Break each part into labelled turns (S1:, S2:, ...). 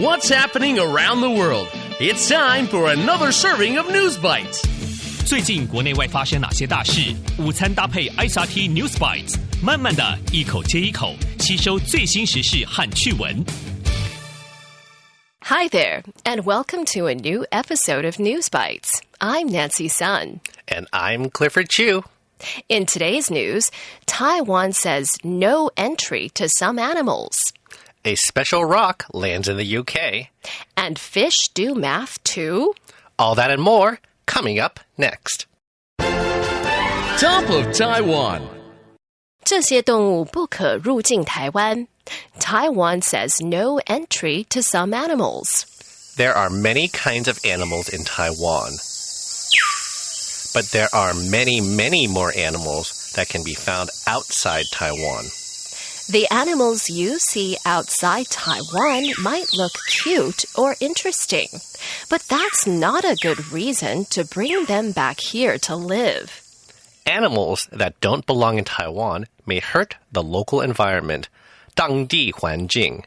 S1: What's happening around the world? It's time for another serving of News Bites.
S2: 最近国内外发生哪些大事？午餐搭配 ICRT News Bites，慢慢的一口接一口吸收最新时事和趣闻。
S3: Hi there, and welcome to a new episode of News Bites. I'm Nancy Sun.
S4: And I'm Clifford Chu.
S3: In today's news, Taiwan says no entry to some animals.
S4: A special rock lands in the UK.
S3: And fish do math too?
S4: All that and more coming up next.
S1: Top of Taiwan.
S3: 这些动物不可入境台湾. Taiwan says no entry to some animals.
S4: There are many kinds of animals in Taiwan. But there are many, many more animals that can be found outside Taiwan.
S3: The animals you see outside Taiwan might look cute or interesting, but that's not a good reason to bring them back here to live.
S4: Animals that don't belong in Taiwan may hurt the local environment, 当地环境.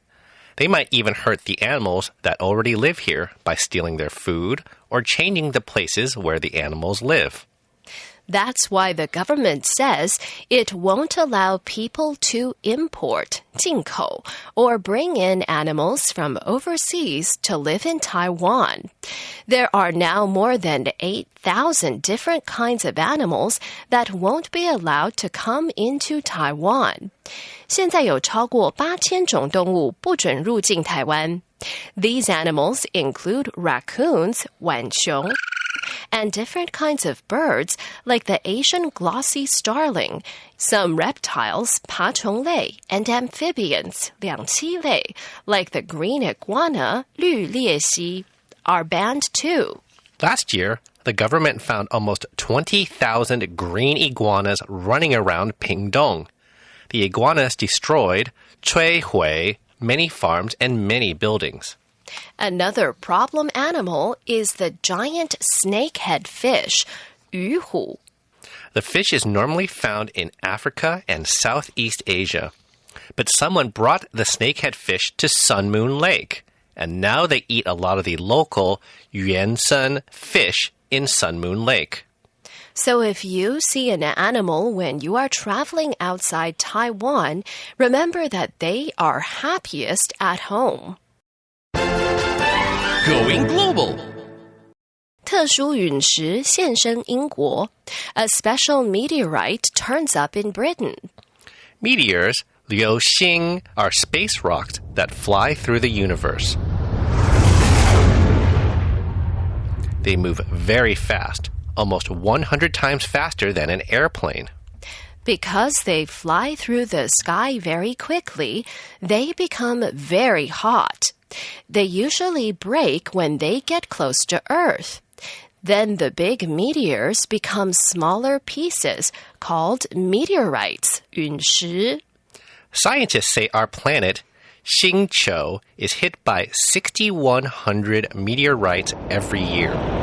S4: They might even hurt the animals that already live here by stealing their food or changing the places where the animals live.
S3: That's why the government says it won't allow people to import 进口 or bring in animals from overseas to live in Taiwan. There are now more than 8,000 different kinds of animals that won't be allowed to come into Taiwan. 现在有超过八千种动物不准入境台湾。These animals include raccoons, 浣熊 and different kinds of birds like the Asian glossy starling, some reptiles, 爬虫类, and amphibians, 两栖类, like the green iguana, 绿鬣蜥, are banned too.
S4: Last year, the government found almost 20,000 green iguanas running around Pingdong. The iguanas destroyed, 摧毁, many farms and many buildings.
S3: Another problem animal is the giant snakehead fish, 鱼虎.
S4: The fish is normally found in Africa and Southeast Asia. But someone brought the snakehead fish to Sun Moon Lake, and now they eat a lot of the local Yuansen fish in Sun Moon Lake.
S3: So if you see an animal when you are traveling outside Taiwan, remember that they are happiest at home.
S1: Going global.
S3: 特殊陨石现身英国. A special meteorite turns up in Britain.
S4: Meteors, Liu Xing, are space rocks that fly through the universe. They move very fast, almost 100 times faster than an airplane.
S3: Because they fly through the sky very quickly, they become very hot. They usually break when they get close to Earth. Then the big meteors become smaller pieces called meteorites, 陨石.
S4: Scientists say our planet, Xingqiu, is hit by 6,100 meteorites every year.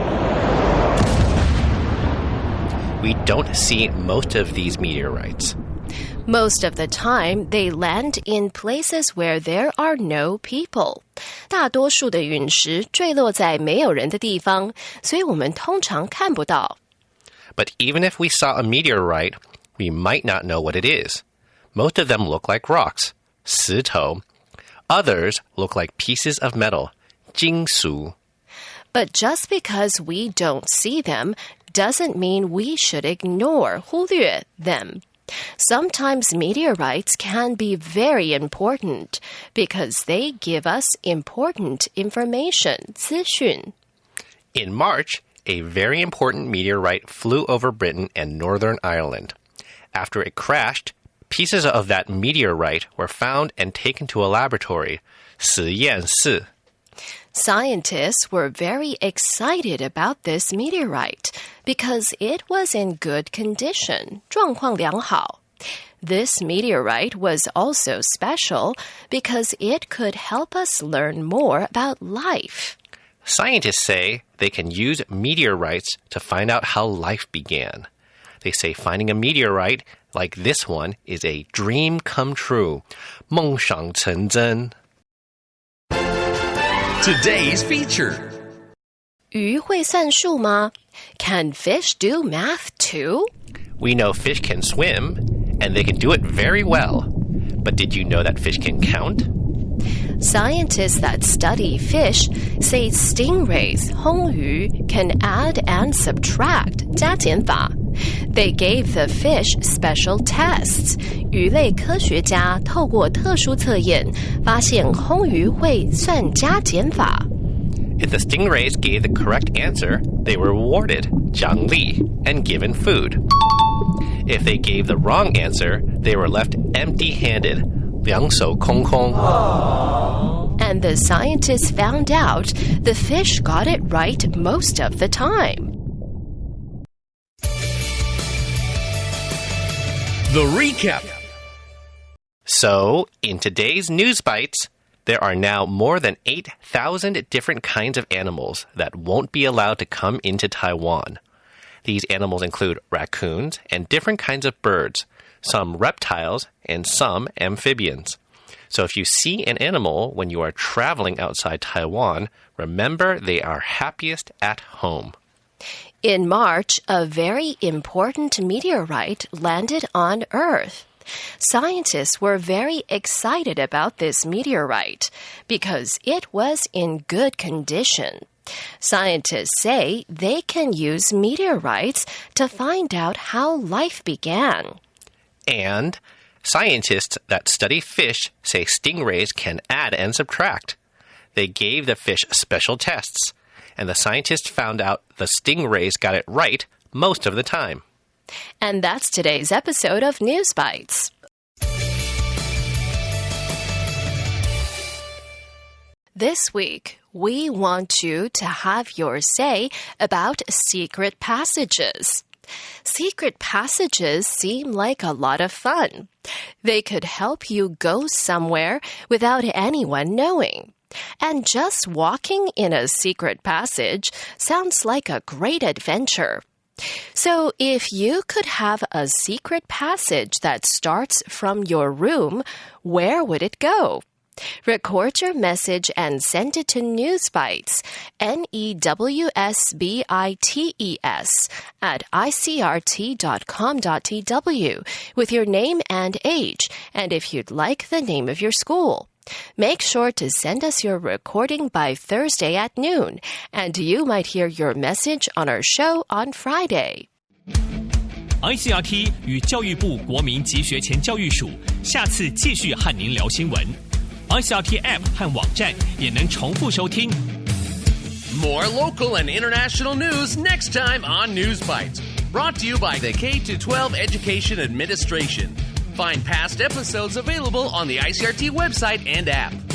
S4: We don't see most of these meteorites.
S3: Most of the time, they land in places where there are no people. 大多数的陨石坠落在没有人的地方，所以我们通常看不到。
S4: But even if we saw a meteorite, we might not know what it is. Most of them look like rocks, 石头. Others look like pieces of metal, 金属.
S3: But just because we don't see them doesn't mean we should ignore 忽略 them. Sometimes meteorites can be very important because they give us important information, 资讯.
S4: In March, a very important meteorite flew over Britain and Northern Ireland. After it crashed, pieces of that meteorite were found and taken to a laboratory, 实验室.
S3: Scientists were very excited about this meteorite because it was in good condition, 状况良好. This meteorite was also special because it could help us learn more about life.
S4: Scientists say they can use meteorites to find out how life began. They say finding a meteorite like this one is a dream come true. 梦想成真.
S1: Today's feature.
S3: 鱼会算数吗? Can fish do math too?
S4: We know fish can swim, and they can do it very well. But did you know that fish can count?
S3: Scientists that study fish say stingrays, 红鱼, can add and subtract, 加减法. They gave the fish special tests. 鱼类科学家透过特殊测验，发现红鱼会算加减法。
S4: If the stingrays gave the correct answer, they were rewarded, 奖励, and given food. If they gave the wrong answer, they were left empty handed, 两手空空.
S3: And the scientists found out the fish got it right most of the time.
S1: The recap.
S4: So, in today's News Bites, there are now more than 8,000 different kinds of animals that won't be allowed to come into Taiwan. These animals include raccoons and different kinds of birds, some reptiles, and some amphibians. So if you see an animal when you are traveling outside Taiwan, remember they are happiest at home.
S3: In March, a very important meteorite landed on Earth. Scientists were very excited about this meteorite because it was in good condition. Scientists say they can use meteorites to find out how life began.
S4: And scientists that study fish say stingrays can add and subtract. They gave the fish special tests, and the scientists found out the stingrays got it right most of the time.
S3: And that's today's episode of News Bites. This week, we want you to have your say about secret passages. Secret passages seem like a lot of fun. They could help you go somewhere without anyone knowing. And just walking in a secret passage sounds like a great adventure. So, if you could have a secret passage that starts from your room, where would it go? Record your message and send it to Newsbites, N E W S B I T E S, at icrt.com.tw with your name and age, and if you'd like the name of your school. Make sure to send us your recording by Thursday at noon, and you might hear your message on our show on Friday.
S2: ICRT 与教育部国民及学前教育署下次继续和您聊新闻。ICRT App 和网站也能重复收听。
S1: More local and international news next time on News Bites. Brought to you by the K 12 Education Administration. Find past episodes available on the ICRT website and app.